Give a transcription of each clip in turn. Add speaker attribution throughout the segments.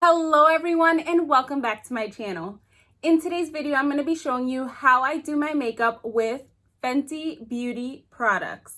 Speaker 1: Hello everyone and welcome back to my channel. In today's video, I'm going to be showing you how I do my makeup with Fenty Beauty products.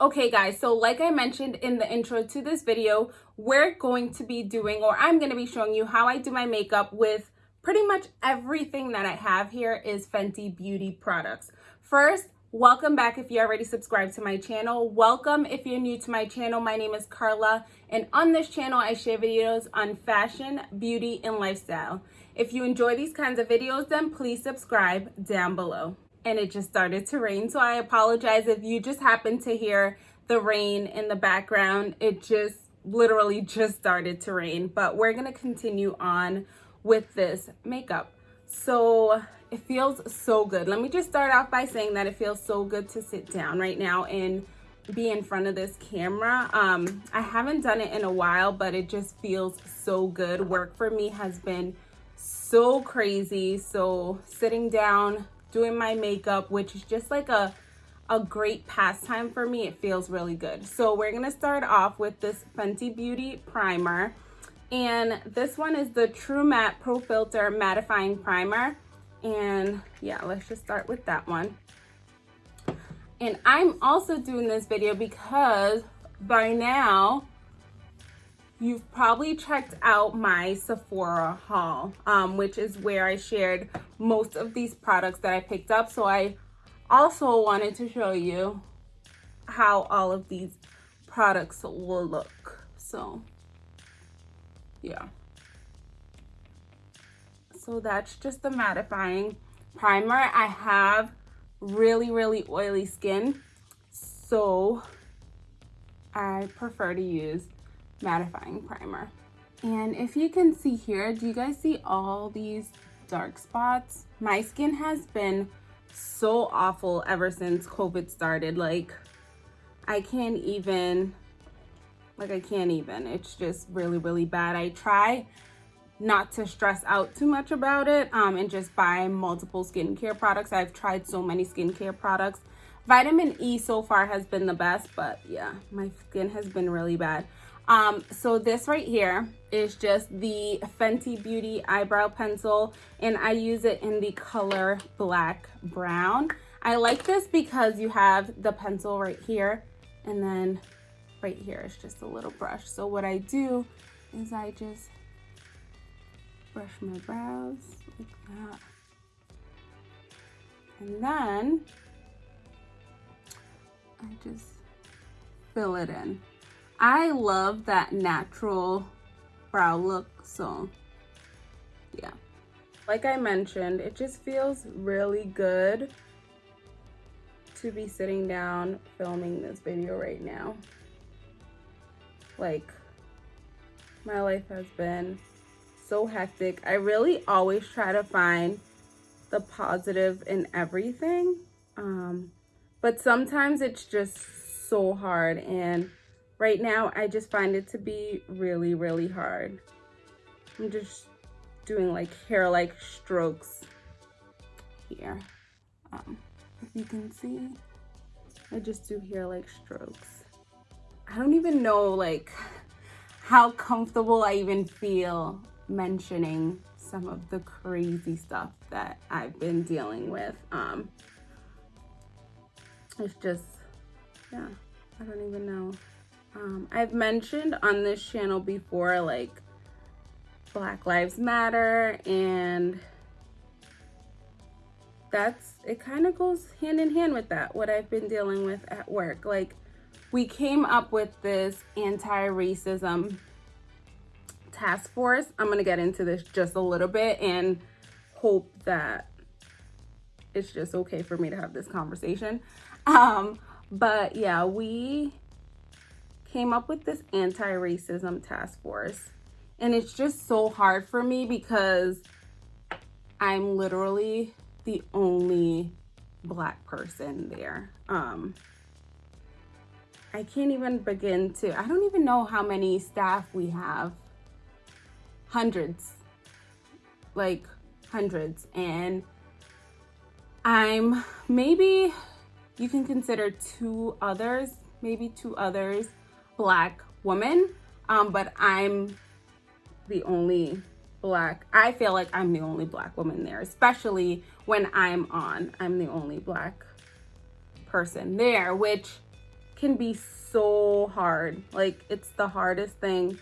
Speaker 1: Okay guys, so like I mentioned in the intro to this video, we're going to be doing, or I'm going to be showing you how I do my makeup with pretty much everything that I have here is Fenty Beauty products. First, welcome back if you already subscribed to my channel. Welcome if you're new to my channel. My name is Carla, and on this channel, I share videos on fashion, beauty, and lifestyle. If you enjoy these kinds of videos, then please subscribe down below and it just started to rain. So I apologize if you just happen to hear the rain in the background. It just literally just started to rain, but we're gonna continue on with this makeup. So it feels so good. Let me just start off by saying that it feels so good to sit down right now and be in front of this camera. Um, I haven't done it in a while, but it just feels so good. Work for me has been so crazy. So sitting down, doing my makeup, which is just like a, a great pastime for me. It feels really good. So we're going to start off with this Fenty Beauty Primer. And this one is the True Matte Pro Filt'r Mattifying Primer. And yeah, let's just start with that one. And I'm also doing this video because by now you've probably checked out my Sephora haul, um, which is where I shared most of these products that I picked up. So I also wanted to show you how all of these products will look. So yeah. So that's just the mattifying primer. I have really, really oily skin. So I prefer to use mattifying primer. And if you can see here, do you guys see all these dark spots? My skin has been so awful ever since COVID started. Like, I can't even, like I can't even. It's just really, really bad. I try not to stress out too much about it um, and just buy multiple skincare products. I've tried so many skincare products. Vitamin E so far has been the best, but yeah, my skin has been really bad. Um, so this right here is just the Fenty Beauty Eyebrow Pencil, and I use it in the color Black Brown. I like this because you have the pencil right here, and then right here is just a little brush. So what I do is I just brush my brows like that. And then I just fill it in. I love that natural brow look, so yeah. Like I mentioned, it just feels really good to be sitting down filming this video right now. Like, my life has been so hectic. I really always try to find the positive in everything. Um, but sometimes it's just so hard and Right now, I just find it to be really, really hard. I'm just doing like hair-like strokes here. Um, if you can see, I just do hair-like strokes. I don't even know like how comfortable I even feel mentioning some of the crazy stuff that I've been dealing with. Um, it's just, yeah, I don't even know. Um, I've mentioned on this channel before, like, Black Lives Matter, and that's, it kind of goes hand in hand with that, what I've been dealing with at work. Like, we came up with this anti-racism task force. I'm going to get into this just a little bit and hope that it's just okay for me to have this conversation. Um, but yeah, we came up with this anti-racism task force. And it's just so hard for me because I'm literally the only black person there. Um, I can't even begin to, I don't even know how many staff we have. Hundreds, like hundreds. And I'm maybe, you can consider two others, maybe two others black woman, um, but I'm the only black. I feel like I'm the only black woman there, especially when I'm on. I'm the only black person there, which can be so hard. Like it's the hardest thing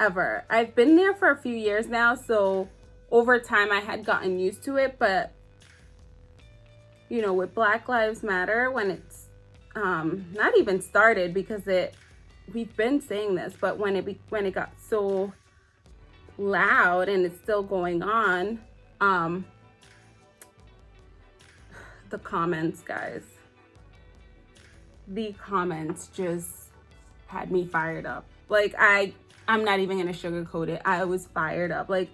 Speaker 1: ever. I've been there for a few years now, so over time I had gotten used to it, but you know, with Black Lives Matter, when it's um, not even started because it, we've been saying this, but when it, be, when it got so loud and it's still going on, um, the comments, guys, the comments just had me fired up. Like I, I'm not even gonna sugarcoat it. I was fired up. Like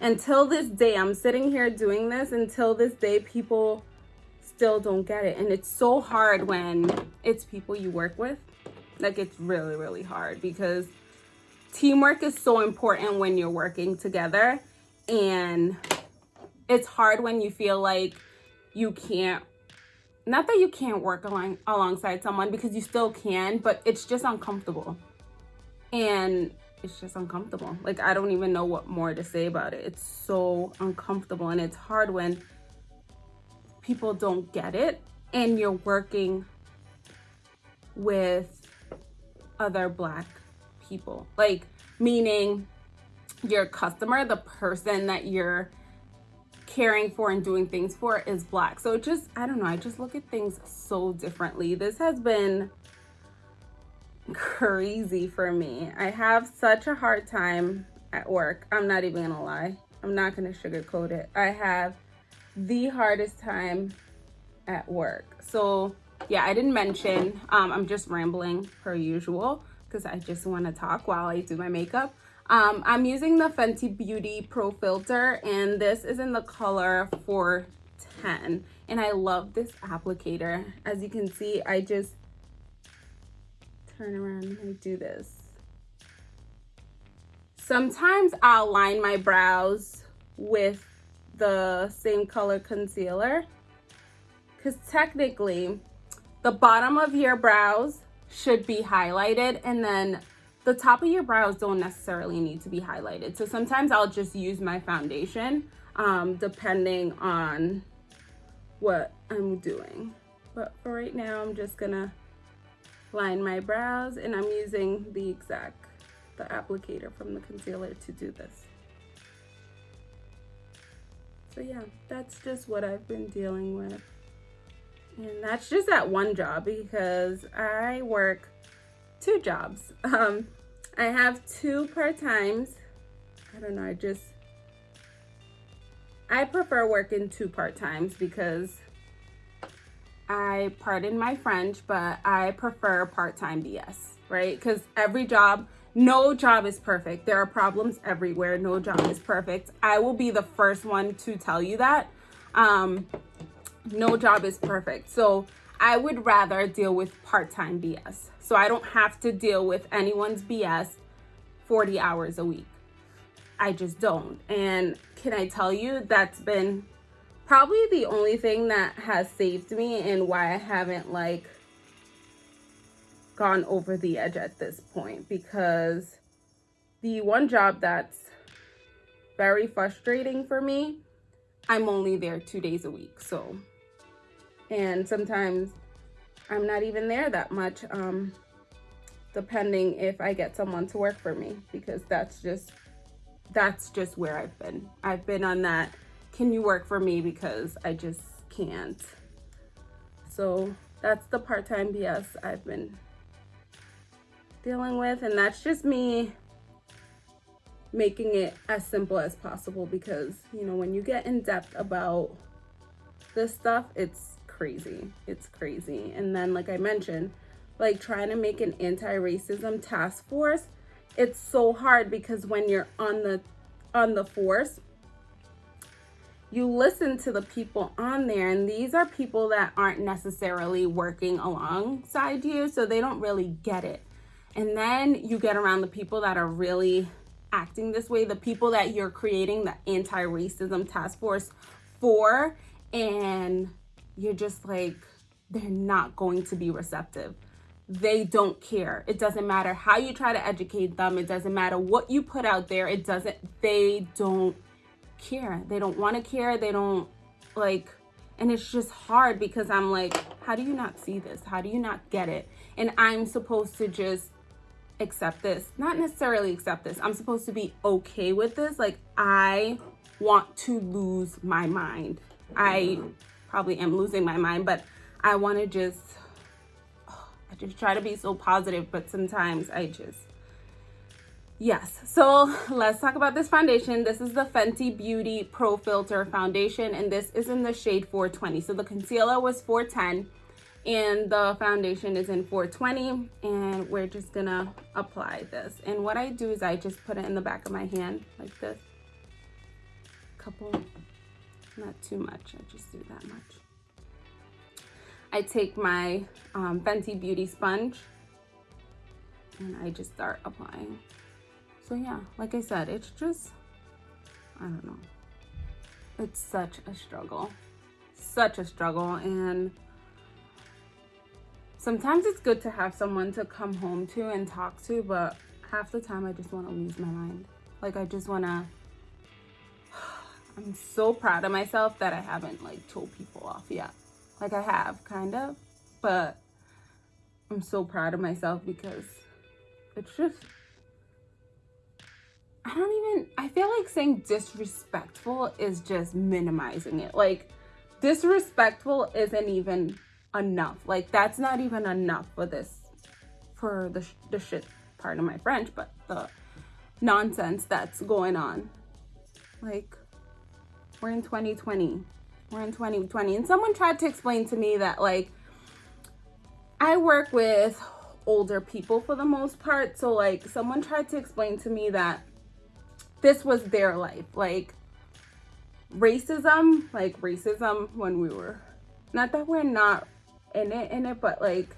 Speaker 1: until this day, I'm sitting here doing this until this day, people still don't get it. And it's so hard when it's people you work with. Like it's really, really hard because teamwork is so important when you're working together. And it's hard when you feel like you can't not that you can't work along alongside someone because you still can but it's just uncomfortable and it's just uncomfortable. Like i don't even know what more to say about it. It's so uncomfortable and it's hard when people don't get it and you're working with other black people. Like meaning your customer the person that you're caring for and doing things for is black. So it just i don't know i just look at things so differently. This has been crazy for me i have such a hard time at work i'm not even gonna lie i'm not gonna sugarcoat it i have the hardest time at work. So yeah, I didn't mention, um, I'm just rambling per usual because I just want to talk while I do my makeup. Um, I'm using the Fenty Beauty Pro Filt'r and this is in the color 410 and I love this applicator. As you can see, I just turn around and do this. Sometimes I'll line my brows with the same color concealer because technically the bottom of your brows should be highlighted and then the top of your brows don't necessarily need to be highlighted. So sometimes I'll just use my foundation um, depending on what I'm doing. But for right now, I'm just gonna line my brows and I'm using the exact, the applicator from the concealer to do this. So yeah that's just what I've been dealing with. And that's just that one job because I work two jobs. Um I have two part-times. I don't know I just I prefer working two part-times because I pardon my French but I prefer part-time BS right because every job no job is perfect. There are problems everywhere. No job is perfect. I will be the first one to tell you that. Um, no job is perfect. So I would rather deal with part-time BS. So I don't have to deal with anyone's BS 40 hours a week. I just don't. And can I tell you that's been probably the only thing that has saved me and why I haven't like gone over the edge at this point because the one job that's very frustrating for me, I'm only there two days a week. So, and sometimes I'm not even there that much, um, depending if I get someone to work for me because that's just, that's just where I've been. I've been on that, can you work for me? Because I just can't. So that's the part-time BS I've been dealing with and that's just me making it as simple as possible because you know when you get in depth about this stuff it's crazy. It's crazy. And then like i mentioned like trying to make an anti-racism task force it's so hard because when you're on the on the force you listen to the people on there and these are people that aren't necessarily working alongside you so they don't really get it and then you get around the people that are really acting this way, the people that you're creating the anti-racism task force for, and you're just like, they're not going to be receptive. they don't care. It doesn't matter how you try to educate them. It doesn't matter what you put out there. It doesn't, they don't care. They don't want to care. They don't like, and it's just hard because I'm like, how do you not see this? How do you not get it? And I'm supposed to just accept this. Not necessarily accept this. I'm supposed to be okay with this. Like, I want to lose my mind. I probably am losing my mind, but I want to just I just try to be so positive, but sometimes I just, yes. So let's talk about this foundation. This is the Fenty Beauty Pro Filt'r Foundation, and this is in the shade 420. So the concealer was 410, and the foundation is in 420, and we're just gonna apply this. And what I do is I just put it in the back of my hand like this. Couple, not too much, I just do that much. I take my um, Fenty Beauty sponge and I just start applying. So yeah, like I said, it's just, I don't know. It's such a struggle, such a struggle. And sometimes it's good to have someone to come home to and talk to, but half the time I just want to lose my mind. Like I just want to, I'm so proud of myself that I haven't like told people off yet. Like I have, kind of. But I'm so proud of myself because it's just... I don't even... I feel like saying disrespectful is just minimizing it. Like, disrespectful isn't even enough. Like, that's not even enough for this... For the, the shit part of my French, but the nonsense that's going on. Like, we're in 2020 we're in 2020 and someone tried to explain to me that like I work with older people for the most part so like someone tried to explain to me that this was their life like racism like racism when we were not that we're not in it in it but like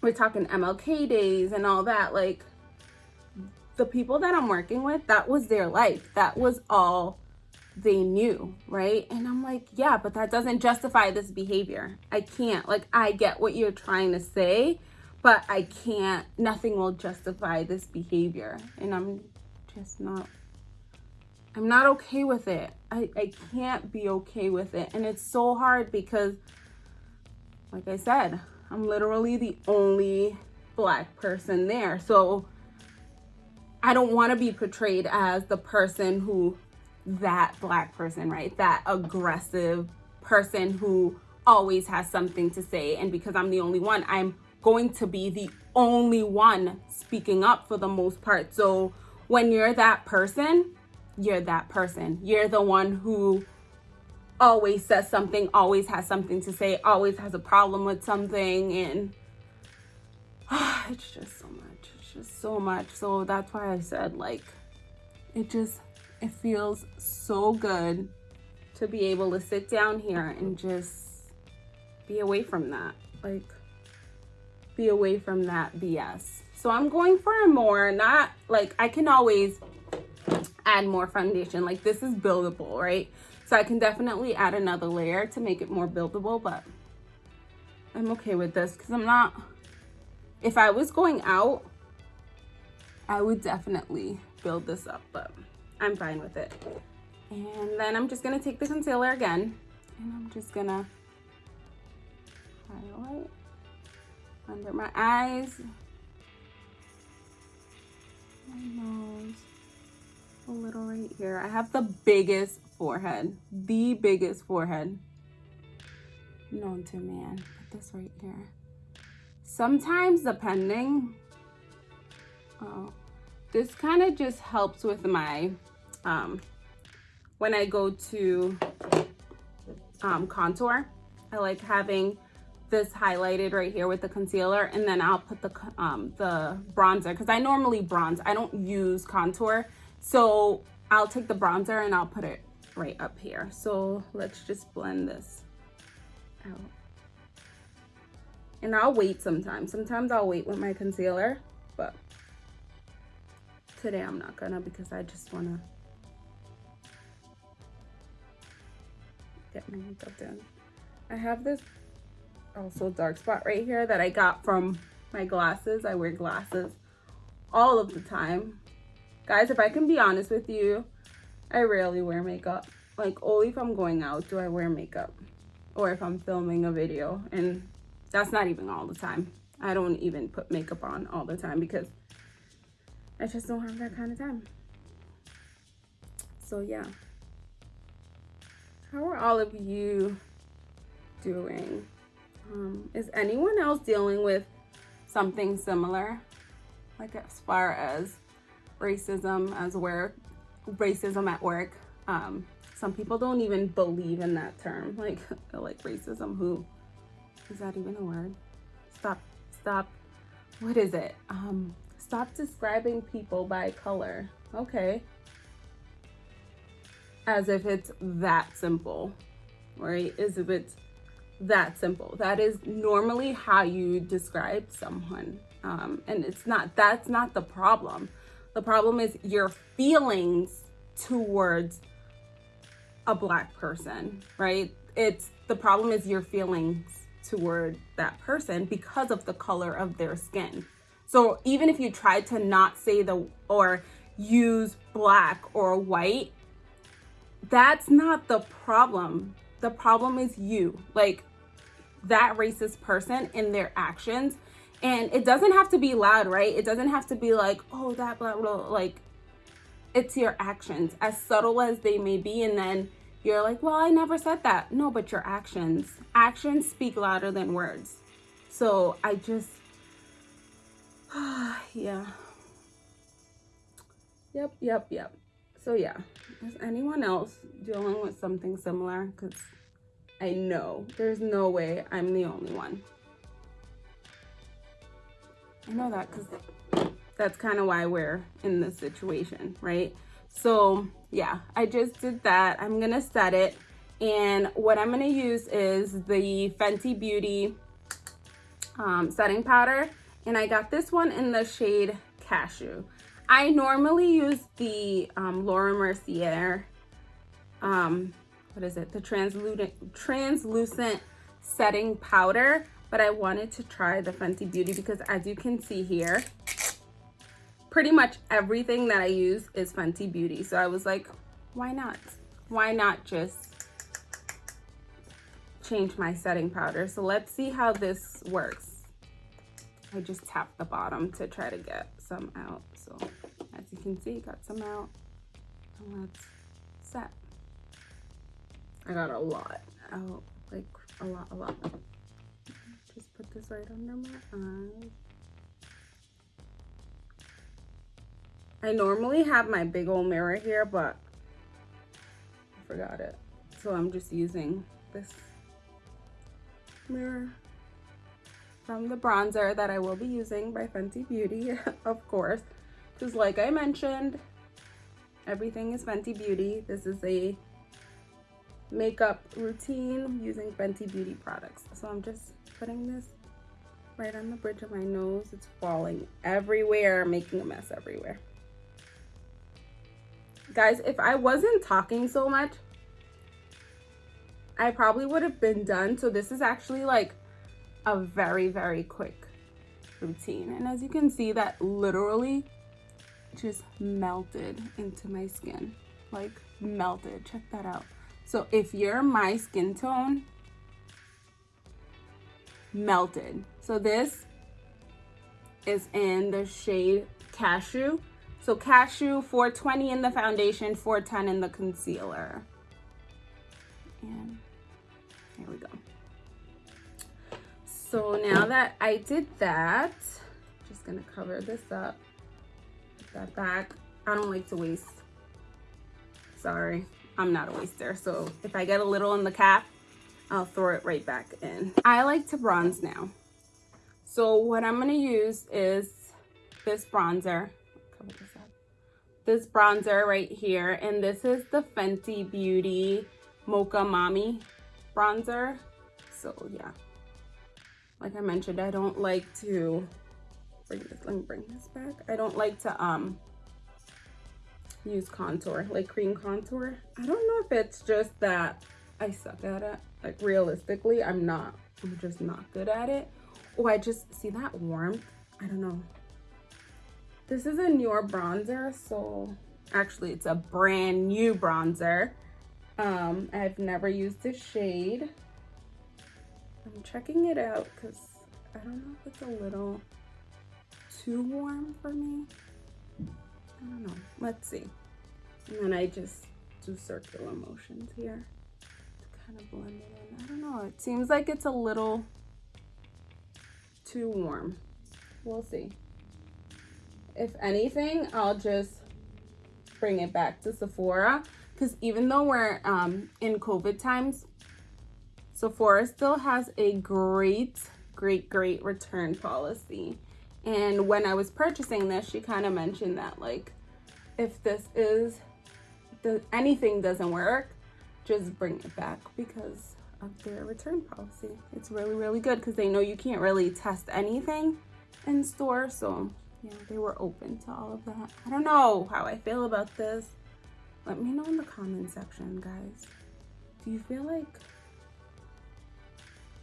Speaker 1: we're talking MLK days and all that like the people that I'm working with that was their life that was all they knew, right? And I'm like, yeah, but that doesn't justify this behavior. I can't. Like, I get what you're trying to say, but I can't. Nothing will justify this behavior. And I'm just not, I'm not okay with it. I, I can't be okay with it. And it's so hard because, like I said, I'm literally the only black person there. So I don't want to be portrayed as the person who that black person, right? That aggressive person who always has something to say. And because I'm the only one, I'm going to be the only one speaking up for the most part. So when you're that person, you're that person. You're the one who always says something, always has something to say, always has a problem with something. And oh, it's just so much. It's just so much. So that's why I said, like, it just it feels so good to be able to sit down here and just be away from that. Like, be away from that BS. So I'm going for more, not like I can always add more foundation. Like this is buildable, right? So I can definitely add another layer to make it more buildable, but I'm okay with this because I'm not, if I was going out, I would definitely build this up, but I'm fine with it. And then I'm just gonna take the concealer again and I'm just gonna highlight under my eyes, a little right here. I have the biggest forehead, the biggest forehead known to man. Put this right here. Sometimes depending, oh, this kind of just helps with my um, when I go to um, contour. I like having this highlighted right here with the concealer and then I'll put the um, the bronzer because I normally bronze. I don't use contour. So I'll take the bronzer and I'll put it right up here. So let's just blend this out. And I'll wait sometimes. Sometimes I'll wait with my concealer, but today I'm not gonna because I just wanna get my makeup done. I have this also dark spot right here that I got from my glasses. I wear glasses all of the time. Guys, if I can be honest with you, I rarely wear makeup. Like only if I'm going out do I wear makeup or if I'm filming a video and that's not even all the time. I don't even put makeup on all the time because I just don't have that kind of time. So yeah. How are all of you doing? Is anyone else dealing with something similar? Like as far as racism as where racism at work. Um, some people don't even believe in that term. Like like racism, who is that even a word? Stop, stop. What is it? Um, stop describing people by color. Okay. As if it's that simple, right? As if it's that simple. That is normally how you describe someone. Um, and it's not, that's not the problem. The problem is your feelings towards a black person, right? It's the problem is your feelings toward that person because of the color of their skin. So even if you try to not say the or use black or white, that's not the problem. The problem is you. Like that racist person in their actions. And it doesn't have to be loud, right? It doesn't have to be like, oh, that blah, blah, like it's your actions, as subtle as they may be. And then you're like, well, I never said that. No, but your actions, actions speak louder than words. So I just, yeah. Yep, yep, yep. So yeah, is anyone else dealing with something similar? Because I know there's no way I'm the only one. I know that because that's kind of why we're in this situation, right? So yeah, I just did that. I'm gonna set it. And what I'm gonna use is the Fenty Beauty um, setting powder. And I got this one in the shade Cashew. I normally use the um, Laura Mercier um, what is it? The translucent, translucent setting powder, but I wanted to try the Fenty Beauty because as you can see here, pretty much everything that I use is Fenty Beauty. So I was like, why not? Why not just change my setting powder? So let's see how this works. I just tapped the bottom to try to get some out. So as you can see, got some out. And let's set. I got a lot out, like a lot, a lot. Just put this right under my eyes. I normally have my big old mirror here, but I forgot it. So I'm just using this mirror from the bronzer that I will be using by Fenty Beauty, of course. Because like I mentioned, everything is Fenty Beauty. This is a makeup routine using Fenty Beauty products. So I'm just putting this right on the bridge of my nose. It's falling everywhere, making a mess everywhere. Guys, if I wasn't talking so much, I probably would have been done. So this is actually like a very, very quick routine. And as you can see, that literally just melted into my skin. Like melted, check that out. So if you're my skin tone, melted. So this is in the shade Cashew. So Cashew 420 in the foundation, 410 in the concealer. And here we go. So now that I did that, just gonna cover this up, put that back. I don't like to waste, sorry. I'm not a waster. So if I get a little in the cap, I'll throw it right back in. I like to bronze now. So what I'm gonna use is this bronzer. This, bronzer right here. And this is the Fenty Beauty Mocha Mami bronzer. So yeah, like I mentioned, I don't like to bring this, let me bring this back. I don't like to um use contour, like cream contour. I don't know if it's just that I suck at it. Like realistically, I'm not I'm just not good at it. Oh, I just see that warmth. I don't know. This is a newer bronzer, so actually it's a brand new bronzer. Um, I've never used this shade. I'm checking it out because I don't know if it's a little too warm for me. I don't know. Let's see. And then I just do circular motions here to kind of blend it in. I don't know. It seems like it's a little too warm. We'll see. If anything, I'll just bring it back to Sephora because even though we're um, in COVID times, Sephora still has a great, great, great return policy. And when I was purchasing this, she kind of mentioned that like, if this is, the, anything doesn't work, just bring it back because of their return policy. It's really, really good because they know you can't really test anything in store. So yeah, they were open to all of that. I don't know how I feel about this. Let me know in the comment section, guys. Do you feel like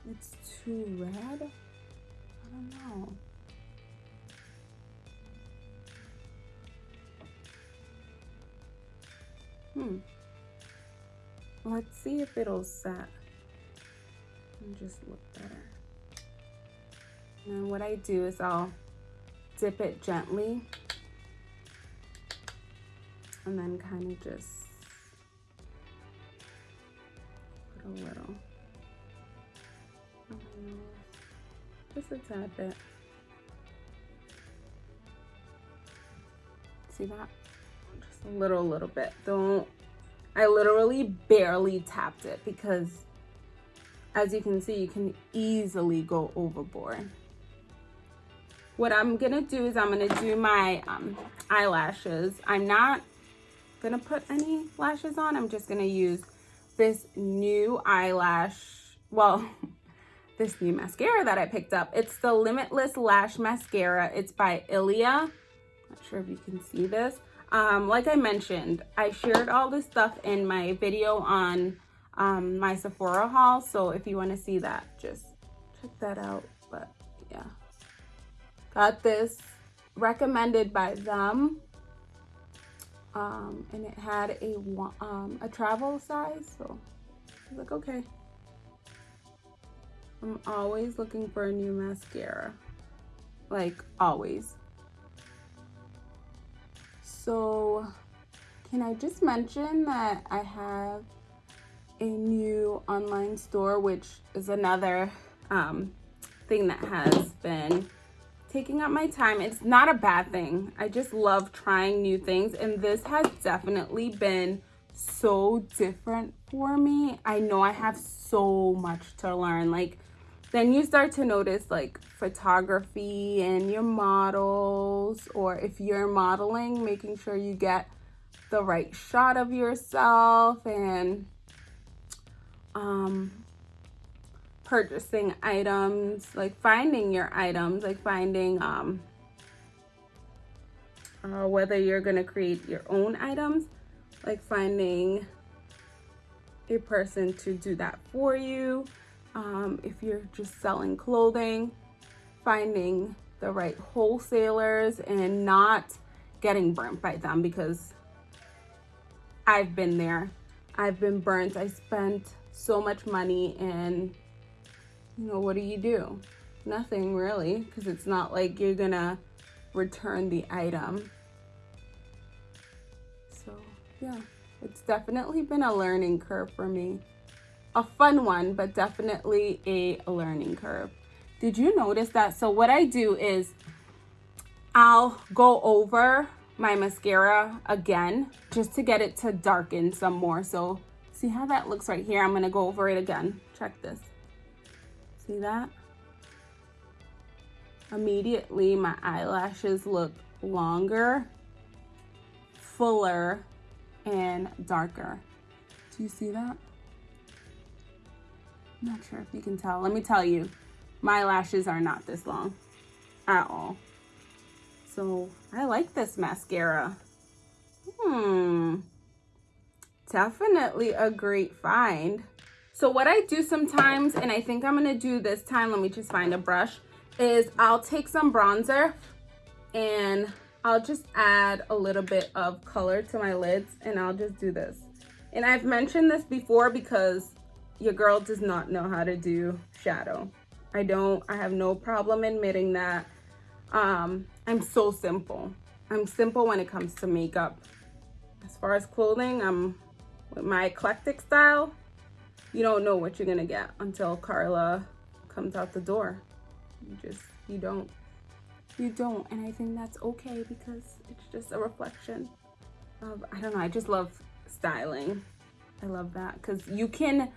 Speaker 1: it's too red? I don't know. Hmm. Let's see if it'll set and just look better. And what I do is I'll dip it gently and then kind of just put a little, just a tad bit. See that? Little, little bit. Don't, I literally barely tapped it because as you can see, you can easily go overboard what I'm gonna do is I'm gonna do my um, eyelashes. I'm not gonna put any lashes on. I'm just gonna use this new eyelash, well, this new mascara that I picked up. It's the Limitless Lash Mascara. It's by Ilia. Not sure if you can see this. Um, like I mentioned, I shared all this stuff in my video on um, my Sephora haul. So if you want to see that, just check that out. But yeah. Got this recommended by them. Um, and it had a, um, a travel size. So like, okay. I'm always looking for a new mascara. Like always. So can I just mention that I have a new online store, which is another um, thing that has been taking up my time. It's not a bad thing. I just love trying new things. And this has definitely been so different for me. I know I have so much to learn. Like, then you start to notice like photography and your models, or if you're modeling, making sure you get the right shot of yourself and um purchasing items, like finding your items, like finding um, uh, whether you're going to create your own items, like finding a person to do that for you. Um, if you're just selling clothing, finding the right wholesalers and not getting burnt by them because I've been there. I've been burnt. I spent so much money and you know, what do you do? Nothing really, because it's not like you're gonna return the item. So yeah, it's definitely been a learning curve for me. A fun one, but definitely a learning curve. Did you notice that? So what I do is I'll go over my mascara again just to get it to darken some more. So see how that looks right here? I'm gonna go over it again. Check this. See that? Immediately my eyelashes look longer, fuller, and darker. Do you see that? Not sure if you can tell. Let me tell you, my lashes are not this long at all. So I like this mascara. Hmm. Definitely a great find. So what I do sometimes, and I think I'm gonna do this time, let me just find a brush, is I'll take some bronzer and I'll just add a little bit of color to my lids and I'll just do this. And I've mentioned this before because your girl does not know how to do shadow. I don't, I have no problem admitting that. Um, I'm so simple. I'm simple when it comes to makeup. As far as clothing, I'm with my eclectic style. You don't know what you're gonna get until Carla comes out the door. You just, you don't. You don't, and I think that's okay because it's just a reflection of, I don't know, I just love styling. I love that because you can,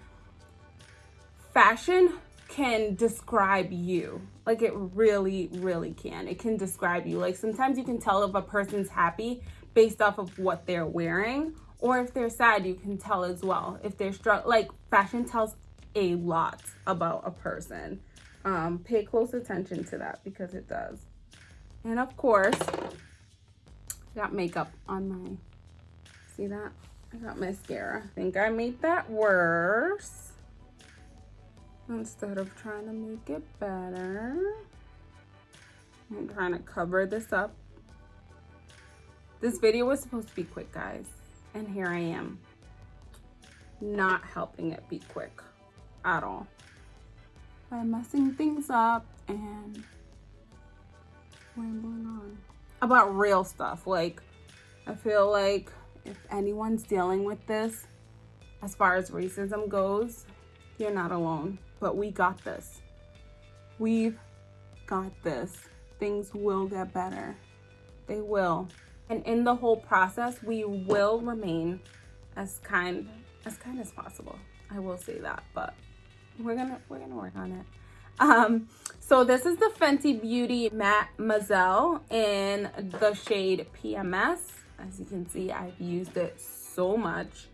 Speaker 1: fashion can describe you. Like it really, really can. It can describe you. Like sometimes you can tell if a person's happy based off of what they're wearing or if they're sad, you can tell as well. If they're struck, like fashion tells a lot about a person. Um, pay close attention to that because it does. And of course, I got makeup on my, see that? I got mascara. I think I made that worse. Instead of trying to make it better. I'm trying to cover this up. This video was supposed to be quick, guys. And here I am, not helping it be quick at all. By messing things up and rambling on. About real stuff. Like, I feel like if anyone's dealing with this, as far as racism goes, you're not alone. But we got this. We've got this. Things will get better. They will. And in the whole process, we will remain as kind as kind as possible. I will say that, but we're gonna we're gonna work on it. Um, so this is the Fenty Beauty Matte Mademoiselle in the shade PMS. As you can see, I've used it so much.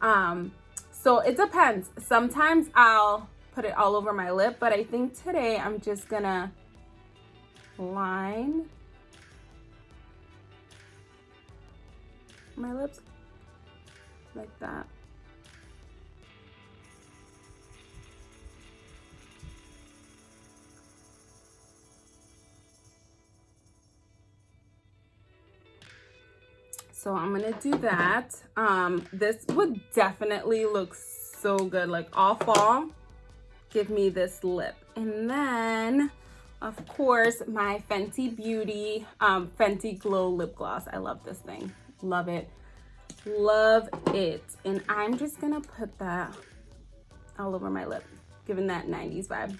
Speaker 1: Um, so it depends. Sometimes I'll put it all over my lip, but I think today I'm just gonna line my lips like that. So I'm gonna do that. Um, this would definitely look so good, like all fall. Give me this lip. And then, of course, my Fenty Beauty um, Fenty Glow Lip Gloss. I love this thing. Love it. Love it. And I'm just gonna put that all over my lip, giving that 90s vibe.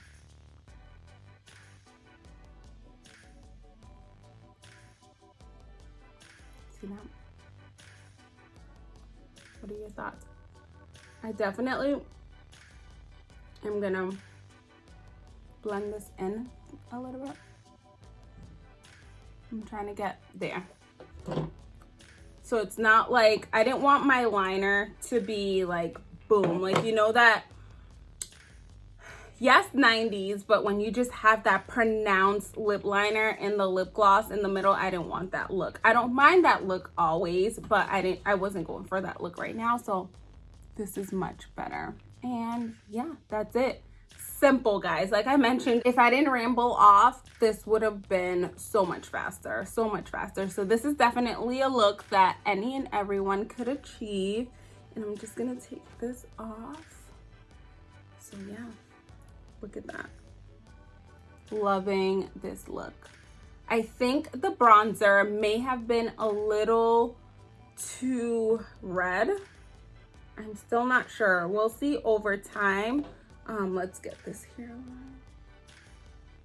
Speaker 1: See that? What are your thoughts? I definitely am gonna blend this in a little bit. I'm trying to get there. So it's not like, I didn't want my liner to be like boom. Like, you know that yes 90s but when you just have that pronounced lip liner in the lip gloss in the middle i didn't want that look i don't mind that look always but i didn't i wasn't going for that look right now so this is much better and yeah that's it simple guys like i mentioned if i didn't ramble off this would have been so much faster so much faster so this is definitely a look that any and everyone could achieve and i'm just gonna take this off so yeah Look at that. Loving this look. I think the bronzer may have been a little too red. I'm still not sure. We'll see over time. Um, let's get this hairline.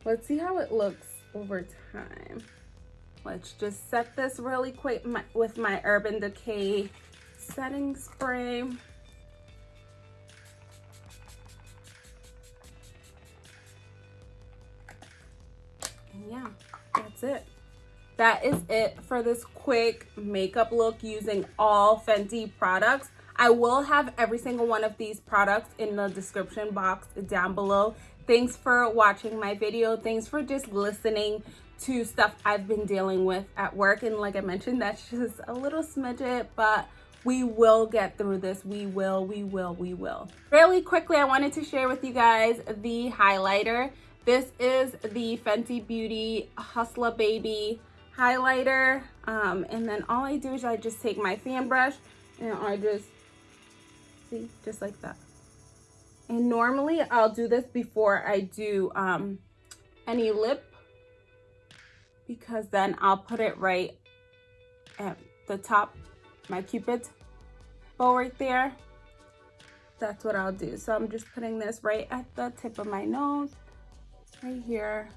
Speaker 1: Let's see how it looks over time. Let's just set this really quick with my Urban Decay setting spray. yeah, that's it. That is it for this quick makeup look using all Fenty products. I will have every single one of these products in the description box down below. Thanks for watching my video. Thanks for just listening to stuff I've been dealing with at work. And like I mentioned, that's just a little smidget, but We will get through this. We will, we will, we will. Really quickly, I wanted to share with you guys the highlighter. This is the Fenty Beauty Hustler Baby highlighter. Um, and then all I do is I just take my fan brush and I just, see, just like that. And normally I'll do this before I do um, any lip because then I'll put it right at the top, my cupid's bow right there. That's what I'll do. So I'm just putting this right at the tip of my nose, right here.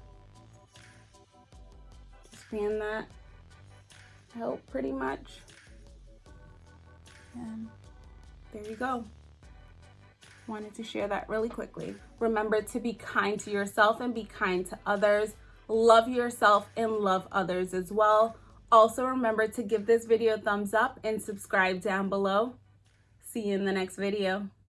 Speaker 1: Just Expand that out pretty much. And there you go. Wanted to share that really quickly. Remember to be kind to yourself and be kind to others. Love yourself and love others as well. Also remember to give this video a thumbs up and subscribe down below. See you in the next video.